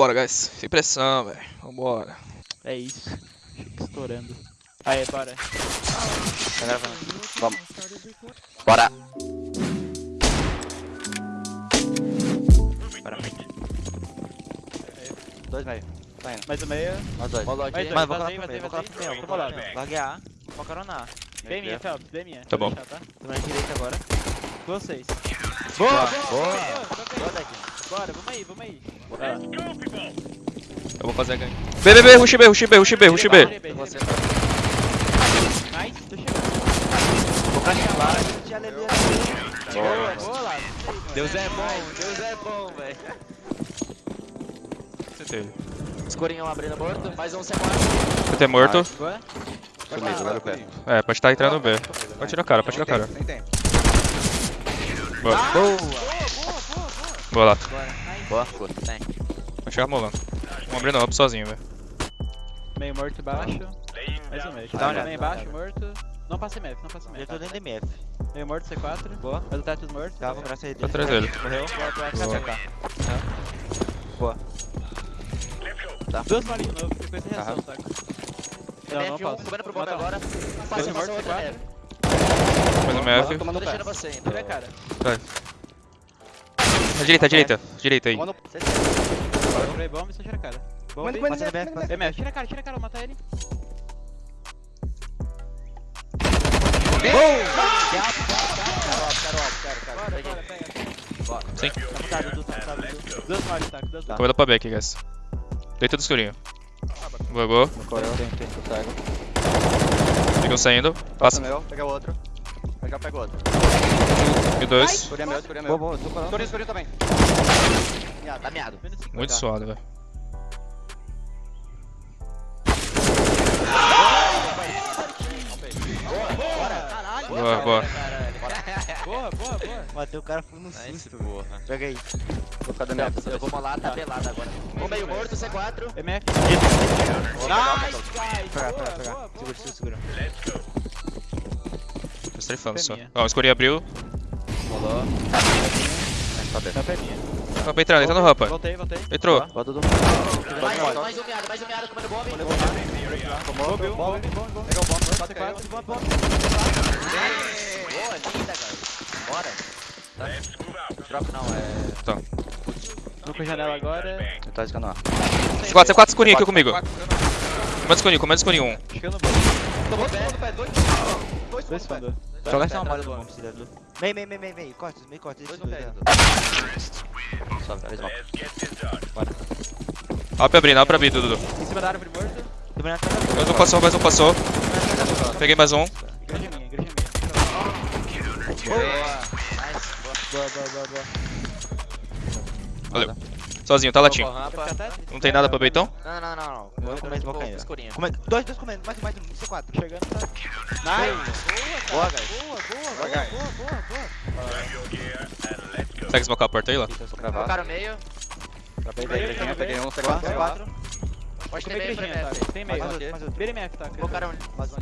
Bora, guys. Sem pressão, velho. Vambora. É isso. Fica estourando. Aí, bora. Tá gravando. Vamos. Bora. Bora, frente. Dois meio. Tá indo. Mais o meio. Mais dois. Mais dois. Mano, vou colar pro meio. Vou colar pro meio. Vou Tô colar pro meio. Larguei A. Vou caronar. Bem minha, Phelps, bem minha. Tá bom. Vou deixar, tá? Tô na direita agora. Vocês. Boa, boa. boa. Daqui. Bora, vamos aí, vamos aí. Eu vou fazer a gank. B, B, B, rush B, rush B, rush B, rush B. Nice, tô chegando. Vou carimbar. Tinha aleluia. Boa, boa lá. Deus é bom, Deus é bom, velho. CT. Escurinho abrindo morto. Mais um C4. CT morto. Boa. Comigo, pé. É, pode estar entrando B. Pode tirar o cara, pode tirar o cara. Tempo. Boa. Boa. Boa lá. Boa, boa. Tem. Vai chegar molando. Vamos abrir no up sozinho, velho. Meio morto embaixo. Mais um meio. Tá, olhada, meio dá uma embaixo, morto. Não passa MF, não passa Já MF. tô dentro de MF. Meio morto, C4. Boa. Mais o teto morto. Tá, vou graças a Tá Deus. atrás dele. Morreu. Boa, boa. Tá. Duas malinhas de novo, depois tem reação, saca? Não, MF não pausa. comendo pro bomb Mata um. agora. Passa mortos, outra C4. MF. Mais um MF. Tô deixando você ainda. Tira a cara. À direita, direita. Direita aí. Tomando Spray bomb e só tira a cara. Bomb. Manda, manda, Passa manda, MF, MF, tira a cara, tira a cara, vou matar ele. Sim. Tá tá Tá. Comendo pra B aqui, guys. Deita do escurinho. Bugou. Tem, tem. Eu saindo. Passa Passa. meu, pega o outro. Já pego outro. E dois. Escurinho é meu, escurinho é Boa, meu. boa, tô falando. Escurinho, escurinho também. Miado, Tá miado. Cinco. Muito suado, velho. Caralho. Boa, boa. Boa, boa, boa. Matei o cara, foi no susto. porra. Pega aí. Vou ficar dando Eu vou molar, tá pelado agora. Um meio morto, C4. MF. Nice, guys. Pega, Boa, pega, pega. boa, boa. Segura, segura, segura. Tô strafando só. Ó, o escurinho abriu. Rolou. Tá. Rampa é minha. Rampa entrando, entra no rampa. Voltei, voltei. Entrou. Bota do Mais um. um miado, mais um miado comendo bomb. Tomou, bomb, bomb, bomb, o bomb, Bota caiu. C4, bomb, bomb. Boa, linda, cara. Bora. Tá. Troca não, é... Tá. Vou com a janela agora. Eu tô escando A. C4, C4 escurinho aqui comigo. Comendo escurinho, comendo escurinho um. Chegando no bomb. Tomou pé, dois. Dois Dois. Joga essa do bom. bomb, se der, Dudu. Meio, meio, meio, meio, meio. Corta, meio corta. Dois no pé. Dudu. Só três mocos. Up abrindo, up abrindo, Dudu. Em cima da árvore atrás Mais um passou, mais um passou. Peguei mais um. Igreja minha, igreja minha. Boa. Nice, boa. Boa, boa, boa. Valeu. Sozinho, tá latinho. Não tem nada pra beitão? Não, não, não, Vou tô comer esse com boca ainda. Dois, dois comendo. Mais um, mais um. C4. Chegando, tá? Nice! Boa, guys. Boa, boa, boa, guys. boa, boa, boa. Segue smocar a porta aí lá. Vou Colocaram meio. Peguei, peguei, peguei um C4. C4. Tem Pode ter meio tá? Tem meio. Mais outro, mais outro. BMF, tá? Colocaram mais um.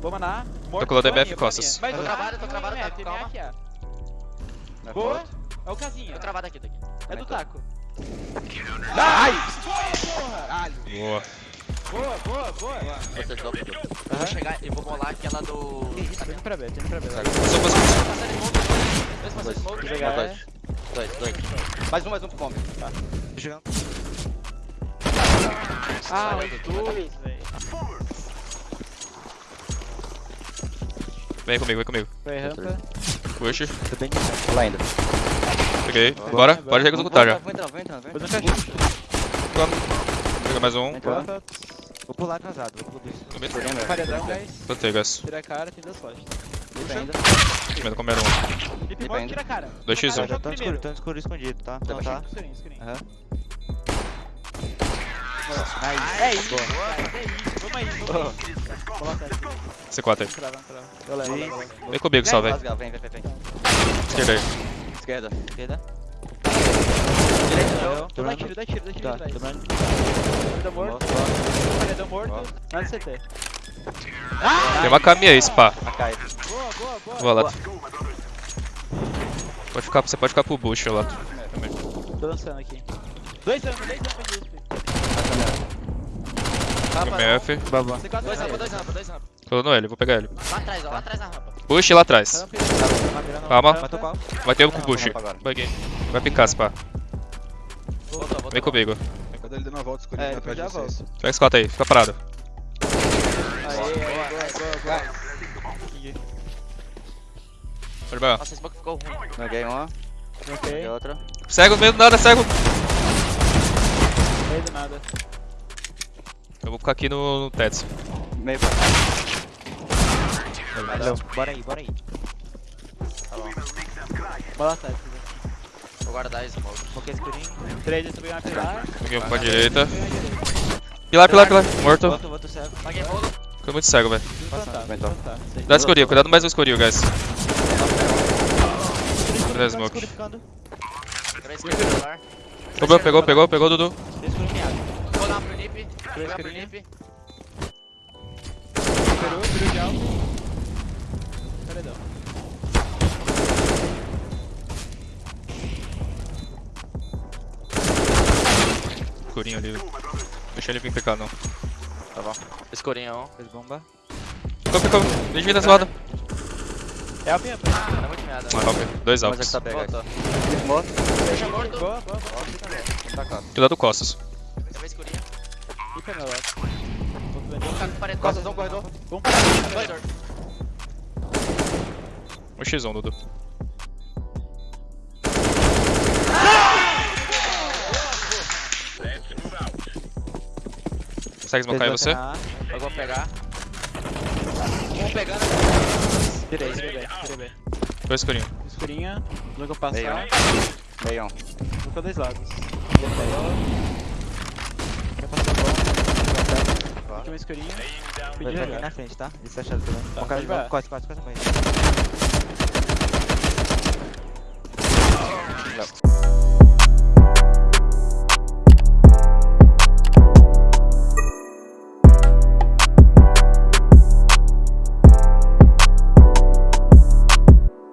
Vamos na. Morto, com o DBF boa costas. minha. Tô um. travado, tô Um travado, tá, calma. É. É Boa. É o casinho. Tô travado aqui, tá aqui. É do taco. Boa. Boa, boa, boa. Você joga. Eu vou chegar e vou molar aquela do... Tá indo pra B, tá indo pra B. Passou, passou. Smoke, dois passando smoke. Vou. Dois. Dois, dois. Mais um, mais um pro bomb. Tá. Tô chegando. Ah, os dois, velho. Vem comigo, vem comigo. Foi rampa. Push. Tô bem Vou lá ainda. Peguei. Bora, pode executar já. Vou entrar, vou entrar, vou entrar. eu fecho. Pega mais um. Rampa. Vou pular atrasado. Vou pular isso. Meu. Paredão, guys. Plantei, guys. Tira a cara, tem duas flashes. Puxa ainda. Comendo, comendo um. Ainda. tira a cara. 2x1. Tira a Já cara, tô no escuro, tô no escuro escondido, tá? Tá. Escurinho. Aham. É isso, é isso. Vamos aí, vamos aí. Coloca aqui. C4 aí. Vem comigo só, velho. Rasgar, Vem, vem, vem, vem. Esquerda aí. Esquerda. Esquerda. Tô dá tiro, dá tiro, dá tiro Tá, atrás. Paredão morto, paredão morto. Nada CT. Tem uma caminha aí, spa. Boa, boa, boa. Boa, Lato. Pode ficar, você pode ficar pro bush, Lato. Tô lançando aqui. Dois anos, dois anos de USP. MF. Babá. Dois rampa, dois rampa, dois rampa. Tô no L, vou pegar ele. Lá atrás, ó, lá atrás na rampa. Bush lá atrás. Calma. Vai ter um com o bush. Vai picar, se pá. Voltou, voltou. Vem comigo. Quando ele dando a volta, escolhi É, atrás de já vocês. Pega esse cota aí, fica parado. Aê, boa, boa, boa. Pode pegar. Nossa, esse smoke ficou ruim. Peguei uma, peguei outra. Cego, meio do nada, cego. não do nada. Eu vou ficar aqui no, no Tets. Meio pra Valeu. Bora aí, bora aí. Tá bom. Bola Vou guardar smoke. Smoke escurinho. Três, eu subi uma pilar. Peguei um pra direita. Pilar, pilar, pilar. Morto. Volto, volto cego. Paguei bolo. Ficou muito cego, velho. Vai preciso então. plantar. Sei. Cuidado escurinho, cuidado mais no escurinho, guys. Escuro, smoke. Pegou, pegou, pegou, pegou, Dudu. Vou dar uma pro Nip. Vou pro escurinho. Nip. Peru, peru de alto. Paredão. Escurinho ali. Deixa ele vir picar, não. Tá bom. Escurinho, um. Fez bomba. Ficou, ficou. Deixa ele zoado. É a minha, tá muito meada. Ah, ok. Dois Mas é que tá. Voltou. Morto. Deixa morto. Boa, boa, boa. Tá. Cuidado costas. Eu vou escurinho. E canela. Vou ficar com paredão. Costas, um corredor. Parar. Corredor. O X1, Dudu. Consegue smocar aí você? Eu vou pegar. Um pegando. Tirei, tirei tirei. Dois escurinho. Escurinha, nunca Meio. passar. Meio um. Nunca dois lados. Quer passar a bola? Aqui uma escurinha. Pedi Vai aqui jogar. na frente, tá? Isso é chato também. Tá, Vamos cara pode de vai. Corte, corte, corte